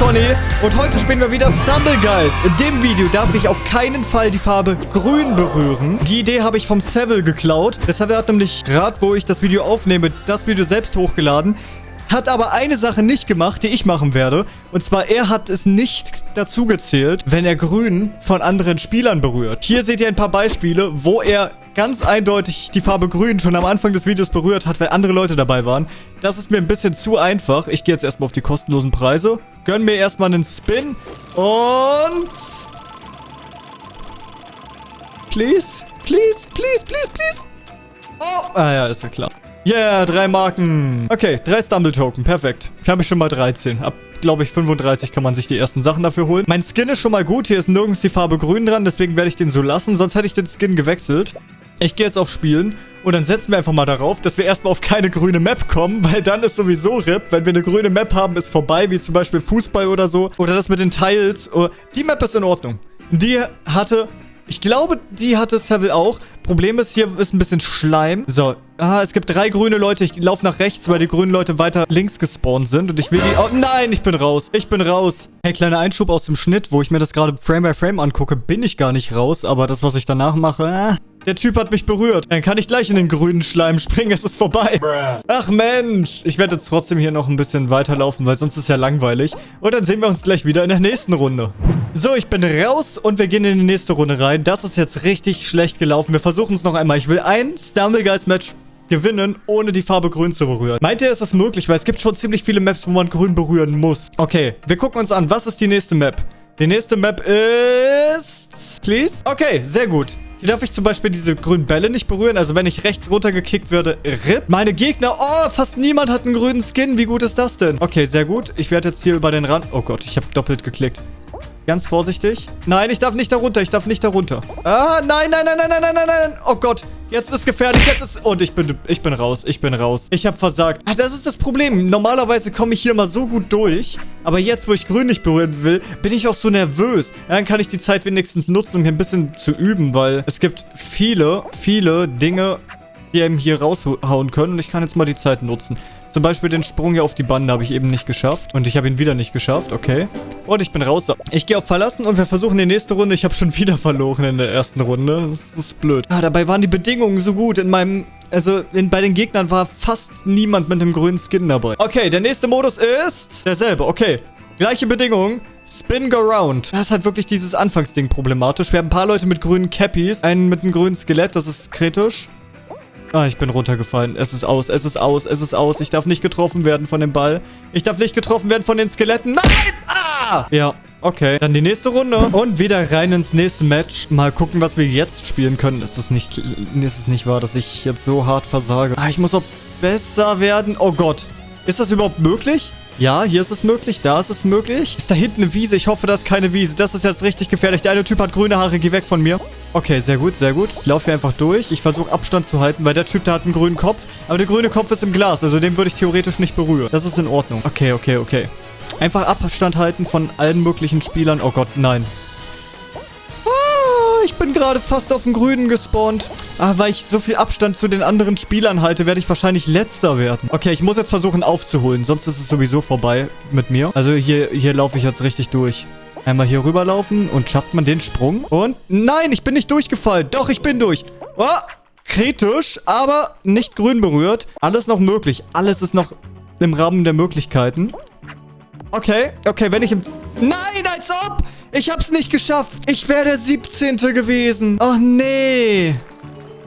Conny und heute spielen wir wieder Stumble Guys. In dem Video darf ich auf keinen Fall die Farbe grün berühren. Die Idee habe ich vom Seville geklaut. Der hat nämlich gerade, wo ich das Video aufnehme, das Video selbst hochgeladen. Hat aber eine Sache nicht gemacht, die ich machen werde. Und zwar, er hat es nicht dazu gezählt, wenn er grün von anderen Spielern berührt. Hier seht ihr ein paar Beispiele, wo er ganz eindeutig die Farbe grün schon am Anfang des Videos berührt hat, weil andere Leute dabei waren. Das ist mir ein bisschen zu einfach. Ich gehe jetzt erstmal auf die kostenlosen Preise. Gönn mir erstmal einen Spin. Und... Please, please, please, please, please. Oh, ah ja, ist ja klar. Yeah, drei Marken. Okay, drei Stumble-Token. Perfekt. Ich habe schon mal 13. Ab, glaube ich, 35 kann man sich die ersten Sachen dafür holen. Mein Skin ist schon mal gut. Hier ist nirgends die Farbe grün dran. Deswegen werde ich den so lassen. Sonst hätte ich den Skin gewechselt. Ich gehe jetzt auf Spielen. Und dann setzen wir einfach mal darauf, dass wir erstmal auf keine grüne Map kommen, weil dann ist sowieso RIP. Wenn wir eine grüne Map haben, ist vorbei, wie zum Beispiel Fußball oder so. Oder das mit den Tiles. Oh, die Map ist in Ordnung. Die hatte ich glaube, die hatte Seville auch. Problem ist, hier ist ein bisschen Schleim. So. Ah, es gibt drei grüne Leute. Ich laufe nach rechts, weil die grünen Leute weiter links gespawnt sind. Und ich will die... Oh, nein, ich bin raus. Ich bin raus. Hey, kleiner Einschub aus dem Schnitt, wo ich mir das gerade Frame by Frame angucke, bin ich gar nicht raus. Aber das, was ich danach mache... Ah, der Typ hat mich berührt. Dann kann ich gleich in den grünen Schleim springen. Es ist vorbei. Ach Mensch. Ich werde jetzt trotzdem hier noch ein bisschen weiterlaufen, weil sonst ist ja langweilig. Und dann sehen wir uns gleich wieder in der nächsten Runde. So, ich bin raus und wir gehen in die nächste Runde rein. Das ist jetzt richtig schlecht gelaufen. Wir versuchen es noch einmal. Ich will ein Stumblegeist-Match gewinnen, ohne die Farbe grün zu berühren. Meint ihr, ist das möglich? Weil es gibt schon ziemlich viele Maps, wo man grün berühren muss. Okay, wir gucken uns an. Was ist die nächste Map? Die nächste Map ist... Please? Okay, sehr gut. Hier darf ich zum Beispiel diese grünen Bälle nicht berühren. Also wenn ich rechts runtergekickt würde, RIP. Meine Gegner, oh, fast niemand hat einen grünen Skin. Wie gut ist das denn? Okay, sehr gut. Ich werde jetzt hier über den Rand... Oh Gott, ich habe doppelt geklickt. Ganz vorsichtig. Nein, ich darf nicht darunter. Ich darf nicht darunter. Ah, nein, nein, nein, nein, nein, nein, nein. nein. Oh Gott. Jetzt ist gefährlich, jetzt ist... Und ich bin, ich bin raus, ich bin raus. Ich habe versagt. Ah, das ist das Problem. Normalerweise komme ich hier mal so gut durch. Aber jetzt, wo ich grün nicht berühren will, bin ich auch so nervös. Dann kann ich die Zeit wenigstens nutzen, um hier ein bisschen zu üben. Weil es gibt viele, viele Dinge, die eben hier raushauen können. Und ich kann jetzt mal die Zeit nutzen. Zum Beispiel den Sprung hier auf die Bande habe ich eben nicht geschafft. Und ich habe ihn wieder nicht geschafft. Okay. Und ich bin raus. Ich gehe auf Verlassen und wir versuchen die nächste Runde. Ich habe schon wieder verloren in der ersten Runde. Das ist blöd. Ah, dabei waren die Bedingungen so gut. In meinem... Also, in, bei den Gegnern war fast niemand mit einem grünen Skin dabei. Okay, der nächste Modus ist... Derselbe. Okay. Gleiche Bedingungen. Spin Go Round. Das ist halt wirklich dieses Anfangsding problematisch. Wir haben ein paar Leute mit grünen Cappies. Einen mit einem grünen Skelett. Das ist kritisch. Ah, ich bin runtergefallen. Es ist aus, es ist aus, es ist aus. Ich darf nicht getroffen werden von dem Ball. Ich darf nicht getroffen werden von den Skeletten. Nein! Ah! Ja, okay. Dann die nächste Runde. Und wieder rein ins nächste Match. Mal gucken, was wir jetzt spielen können. Ist es nicht, ist es nicht wahr, dass ich jetzt so hart versage? Ah, ich muss auch besser werden. Oh Gott. Ist das überhaupt möglich? Ja, hier ist es möglich, da ist es möglich. Ist da hinten eine Wiese? Ich hoffe, das ist keine Wiese. Das ist jetzt richtig gefährlich. Der eine Typ hat grüne Haare. Geh weg von mir. Okay, sehr gut, sehr gut. Ich laufe hier einfach durch. Ich versuche Abstand zu halten, weil der Typ da hat einen grünen Kopf. Aber der grüne Kopf ist im Glas. Also den würde ich theoretisch nicht berühren. Das ist in Ordnung. Okay, okay, okay. Einfach Abstand halten von allen möglichen Spielern. Oh Gott, nein ich bin gerade fast auf den Grünen gespawnt. Ah, weil ich so viel Abstand zu den anderen Spielern halte, werde ich wahrscheinlich Letzter werden. Okay, ich muss jetzt versuchen aufzuholen, sonst ist es sowieso vorbei mit mir. Also hier, hier laufe ich jetzt richtig durch. Einmal hier rüberlaufen und schafft man den Sprung. Und nein, ich bin nicht durchgefallen. Doch, ich bin durch. Oh, kritisch, aber nicht grün berührt. Alles noch möglich. Alles ist noch im Rahmen der Möglichkeiten. Okay, okay, wenn ich im... Nein, als ob! Ich hab's nicht geschafft. Ich wäre der 17. gewesen. Oh, nee.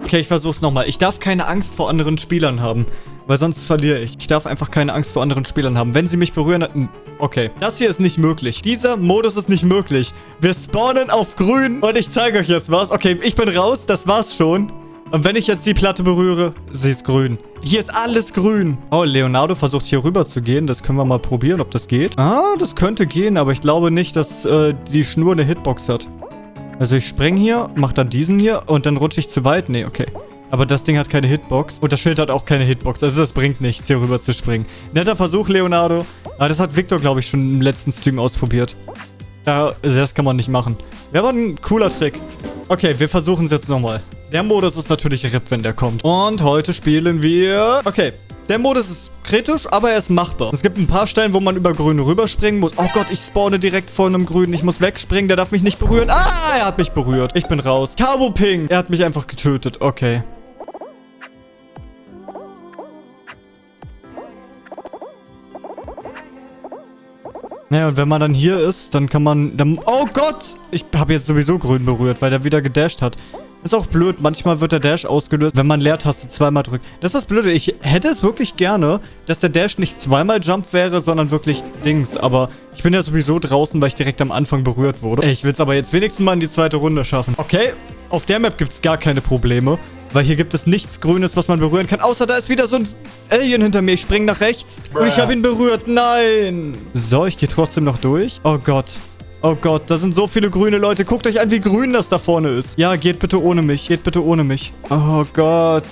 Okay, ich versuch's nochmal. Ich darf keine Angst vor anderen Spielern haben. Weil sonst verliere ich. Ich darf einfach keine Angst vor anderen Spielern haben. Wenn sie mich berühren... Okay. Das hier ist nicht möglich. Dieser Modus ist nicht möglich. Wir spawnen auf grün. Und ich zeige euch jetzt was. Okay, ich bin raus. Das war's schon. Und wenn ich jetzt die Platte berühre, sie ist grün. Hier ist alles grün. Oh, Leonardo versucht hier rüber zu gehen. Das können wir mal probieren, ob das geht. Ah, das könnte gehen, aber ich glaube nicht, dass äh, die Schnur eine Hitbox hat. Also ich spring hier, mach dann diesen hier und dann rutsche ich zu weit. Nee, okay. Aber das Ding hat keine Hitbox. Und das Schild hat auch keine Hitbox. Also das bringt nichts, hier rüber zu springen. Netter Versuch, Leonardo. Aber das hat Victor, glaube ich, schon im letzten Stream ausprobiert. Ja, das kann man nicht machen. Wäre aber ein cooler Trick. Okay, wir versuchen es jetzt nochmal. Der Modus ist natürlich RIP, wenn der kommt. Und heute spielen wir... Okay, Der Modus ist kritisch, aber er ist machbar. Es gibt ein paar Stellen, wo man über Grün rüberspringen muss. Oh Gott, ich spawne direkt vor einem Grünen. Ich muss wegspringen, der darf mich nicht berühren. Ah, er hat mich berührt. Ich bin raus. Cabo Ping. Er hat mich einfach getötet. Okay. Naja, und wenn man dann hier ist, dann kann man... Dann, oh Gott! Ich habe jetzt sowieso grün berührt, weil der wieder gedasht hat. Ist auch blöd. Manchmal wird der Dash ausgelöst, wenn man Leertaste zweimal drückt. Das ist das Blöde. Ich hätte es wirklich gerne, dass der Dash nicht zweimal Jump wäre, sondern wirklich Dings. Aber ich bin ja sowieso draußen, weil ich direkt am Anfang berührt wurde. Ich will es aber jetzt wenigstens mal in die zweite Runde schaffen. Okay, auf der Map gibt es gar keine Probleme. Weil hier gibt es nichts Grünes, was man berühren kann. Außer da ist wieder so ein Alien hinter mir. Ich springe nach rechts. Und ich habe ihn berührt. Nein. So, ich gehe trotzdem noch durch. Oh Gott. Oh Gott, da sind so viele grüne Leute. Guckt euch an, wie grün das da vorne ist. Ja, geht bitte ohne mich. Geht bitte ohne mich. Oh Gott.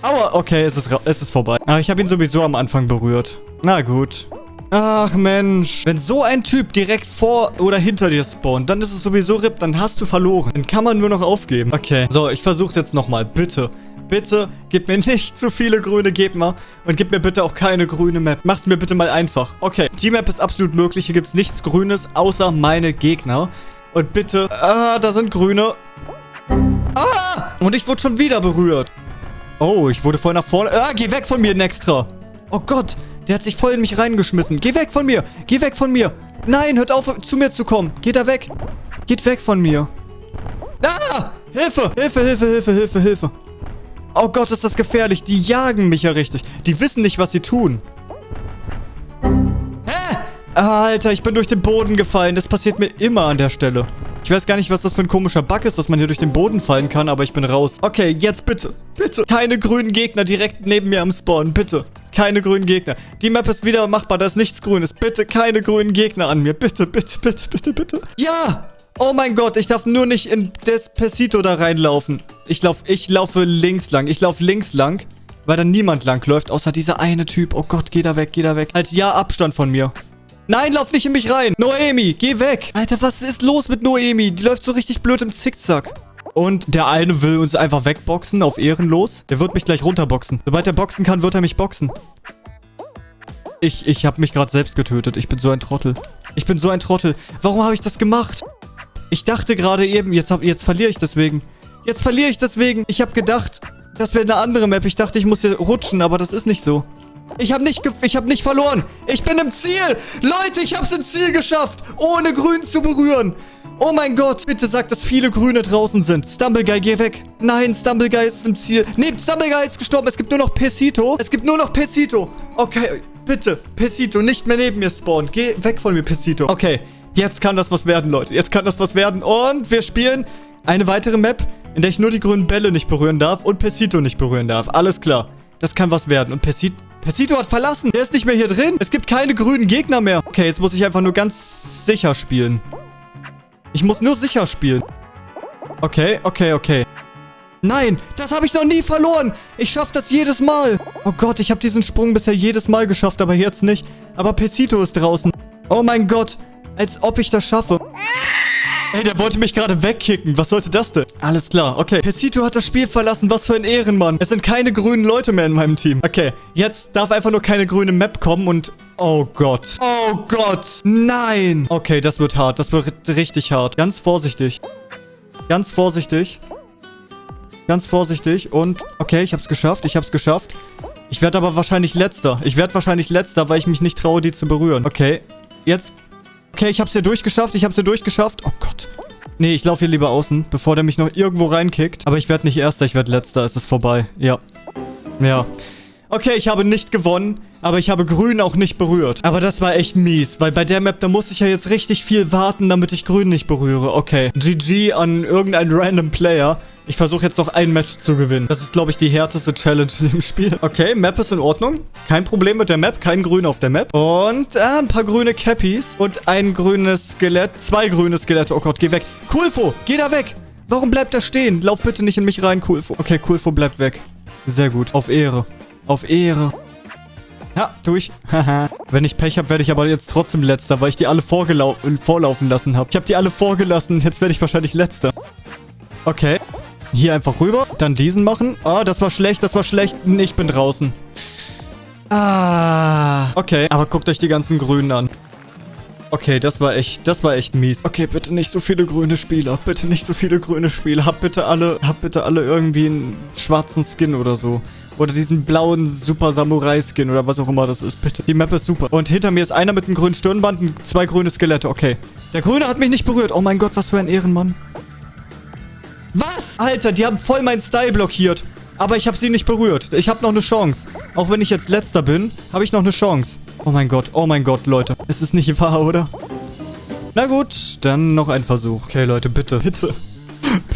Aua, okay, es ist, es ist vorbei. Ah, ich habe ihn sowieso am Anfang berührt. Na gut. Ach Mensch. Wenn so ein Typ direkt vor oder hinter dir spawnt, dann ist es sowieso RIP, dann hast du verloren. Dann kann man nur noch aufgeben. Okay. So, ich versuche jetzt nochmal. Bitte. Bitte, gib mir nicht zu viele grüne Gegner und gib mir bitte auch keine grüne Map. Mach's mir bitte mal einfach. Okay, die Map ist absolut möglich. Hier gibt's nichts Grünes, außer meine Gegner. Und bitte, ah, da sind Grüne. Ah, und ich wurde schon wieder berührt. Oh, ich wurde voll nach vorne. Ah, geh weg von mir, Nextra. Oh Gott, der hat sich voll in mich reingeschmissen. Geh weg von mir. Geh weg von mir. Nein, hört auf, zu mir zu kommen. Geht da weg. Geht weg von mir. Ah! Hilfe! Hilfe, Hilfe, Hilfe, Hilfe, Hilfe. Oh Gott, ist das gefährlich. Die jagen mich ja richtig. Die wissen nicht, was sie tun. Hä? Alter, ich bin durch den Boden gefallen. Das passiert mir immer an der Stelle. Ich weiß gar nicht, was das für ein komischer Bug ist, dass man hier durch den Boden fallen kann, aber ich bin raus. Okay, jetzt bitte. Bitte. Keine grünen Gegner direkt neben mir am Spawn. Bitte. Keine grünen Gegner. Die Map ist wieder machbar, da ist nichts Grünes. Bitte keine grünen Gegner an mir. Bitte, bitte, bitte, bitte, bitte. Ja! Oh mein Gott, ich darf nur nicht in Despacito da reinlaufen. Ich, lauf, ich laufe links lang. Ich laufe links lang, weil da niemand lang läuft, außer dieser eine Typ. Oh Gott, geh da weg, geh da weg. Halt ja Abstand von mir. Nein, lauf nicht in mich rein. Noemi, geh weg. Alter, was ist los mit Noemi? Die läuft so richtig blöd im Zickzack. Und der eine will uns einfach wegboxen auf ehrenlos. Der wird mich gleich runterboxen. Sobald er boxen kann, wird er mich boxen. Ich, ich habe mich gerade selbst getötet. Ich bin so ein Trottel. Ich bin so ein Trottel. Warum habe ich das gemacht? Ich dachte gerade eben, jetzt, hab, jetzt verliere ich deswegen. Jetzt verliere ich deswegen. Ich habe gedacht, das wäre eine andere Map. Ich dachte, ich muss hier rutschen, aber das ist nicht so. Ich habe nicht, ich hab nicht verloren. Ich bin im Ziel. Leute, ich habe es ins Ziel geschafft, ohne Grün zu berühren. Oh mein Gott, bitte sag, dass viele Grüne draußen sind. Stumbleguy, geh weg. Nein, Stumbleguy ist im Ziel. Nee, Stumbleguy ist gestorben. Es gibt nur noch Pesito. Es gibt nur noch Pesito. Okay, bitte, Pesito, nicht mehr neben mir spawnen. Geh weg von mir, Pesito. Okay, jetzt kann das was werden, Leute. Jetzt kann das was werden. Und wir spielen eine weitere Map, in der ich nur die grünen Bälle nicht berühren darf und Pesito nicht berühren darf. Alles klar. Das kann was werden. Und Pesito... Pesito hat verlassen. Der ist nicht mehr hier drin. Es gibt keine grünen Gegner mehr. Okay, jetzt muss ich einfach nur ganz sicher spielen. Ich muss nur sicher spielen. Okay, okay, okay. Nein, das habe ich noch nie verloren. Ich schaffe das jedes Mal. Oh Gott, ich habe diesen Sprung bisher jedes Mal geschafft, aber jetzt nicht. Aber Pesito ist draußen. Oh mein Gott, als ob ich das schaffe. Ey, der wollte mich gerade wegkicken. Was sollte das denn? Alles klar. Okay. Pesito hat das Spiel verlassen. Was für ein Ehrenmann. Es sind keine grünen Leute mehr in meinem Team. Okay. Jetzt darf einfach nur keine grüne Map kommen und... Oh Gott. Oh Gott. Nein. Okay, das wird hart. Das wird richtig hart. Ganz vorsichtig. Ganz vorsichtig. Ganz vorsichtig. Und... Okay, ich hab's geschafft. Ich hab's geschafft. Ich werde aber wahrscheinlich letzter. Ich werde wahrscheinlich letzter, weil ich mich nicht traue, die zu berühren. Okay. Jetzt Okay, ich hab's hier durchgeschafft. Ich hab's hier durchgeschafft. Oh Gott. Nee, ich laufe hier lieber außen, bevor der mich noch irgendwo reinkickt. Aber ich werde nicht Erster, ich werde Letzter. Es ist vorbei. Ja. Ja. Okay, ich habe nicht gewonnen, aber ich habe Grün auch nicht berührt. Aber das war echt mies, weil bei der Map, da muss ich ja jetzt richtig viel warten, damit ich Grün nicht berühre. Okay, GG an irgendeinen random Player. Ich versuche jetzt noch ein Match zu gewinnen. Das ist, glaube ich, die härteste Challenge dem Spiel. Okay, Map ist in Ordnung. Kein Problem mit der Map. Kein Grün auf der Map. Und äh, ein paar grüne Cappies. Und ein grünes Skelett. Zwei grüne Skelette. Oh Gott, geh weg. Kulfo, geh da weg. Warum bleibt er stehen? Lauf bitte nicht in mich rein, Kulfo. Okay, Kulfo bleibt weg. Sehr gut. Auf Ehre. Auf Ehre. Ja, tu ich. Haha. Wenn ich Pech habe, werde ich aber jetzt trotzdem Letzter, weil ich die alle vorlaufen lassen habe. Ich habe die alle vorgelassen. Jetzt werde ich wahrscheinlich Letzter. Okay. Hier einfach rüber. Dann diesen machen. Ah, das war schlecht, das war schlecht. Ich bin draußen. Ah. Okay, aber guckt euch die ganzen Grünen an. Okay, das war echt, das war echt mies. Okay, bitte nicht so viele grüne Spieler. Bitte nicht so viele grüne Spieler. Habt bitte alle, habt bitte alle irgendwie einen schwarzen Skin oder so. Oder diesen blauen Super Samurai Skin oder was auch immer das ist. Bitte. Die Map ist super. Und hinter mir ist einer mit einem grünen Stirnband und zwei grüne Skelette. Okay. Der Grüne hat mich nicht berührt. Oh mein Gott, was für ein Ehrenmann. Was? Alter, die haben voll meinen Style blockiert. Aber ich habe sie nicht berührt. Ich habe noch eine Chance. Auch wenn ich jetzt letzter bin, habe ich noch eine Chance. Oh mein Gott, oh mein Gott, Leute. Es ist nicht wahr, oder? Na gut, dann noch ein Versuch. Okay, Leute, bitte, bitte.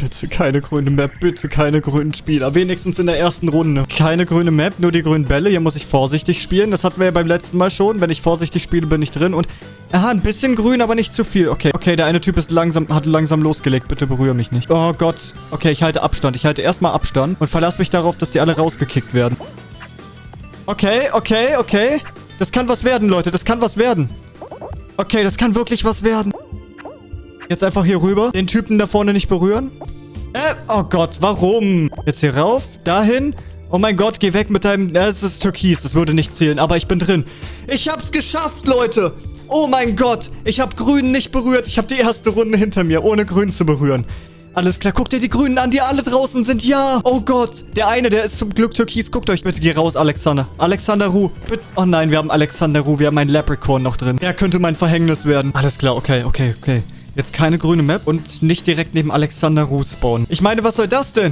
Bitte keine grüne Map, bitte keine grünen Spieler. Wenigstens in der ersten Runde. Keine grüne Map, nur die grünen Bälle. Hier muss ich vorsichtig spielen. Das hatten wir ja beim letzten Mal schon. Wenn ich vorsichtig spiele, bin ich drin. Und, aha, ein bisschen grün, aber nicht zu viel. Okay, okay, der eine Typ ist langsam, hat langsam losgelegt. Bitte berühre mich nicht. Oh Gott. Okay, ich halte Abstand. Ich halte erstmal Abstand und verlasse mich darauf, dass die alle rausgekickt werden. Okay, okay, okay. Das kann was werden, Leute. Das kann was werden. Okay, das kann wirklich was werden. Jetzt einfach hier rüber. Den Typen da vorne nicht berühren. Äh, oh Gott, warum? Jetzt hier rauf, dahin. Oh mein Gott, geh weg mit deinem... Das ist Türkis, das würde nicht zählen, aber ich bin drin. Ich hab's geschafft, Leute. Oh mein Gott, ich hab Grün nicht berührt. Ich hab die erste Runde hinter mir, ohne Grün zu berühren. Alles klar, guckt ihr die Grünen an, die alle draußen sind. Ja. Oh Gott. Der eine, der ist zum Glück türkis. Guckt euch bitte, geh raus, Alexander. Alexander Ruh. Bitte. Oh nein, wir haben Alexander Ruh. Wir haben einen Leprechaun noch drin. Der könnte mein Verhängnis werden. Alles klar, okay, okay, okay. Jetzt keine grüne Map und nicht direkt neben Alexander Ruh spawnen. Ich meine, was soll das denn?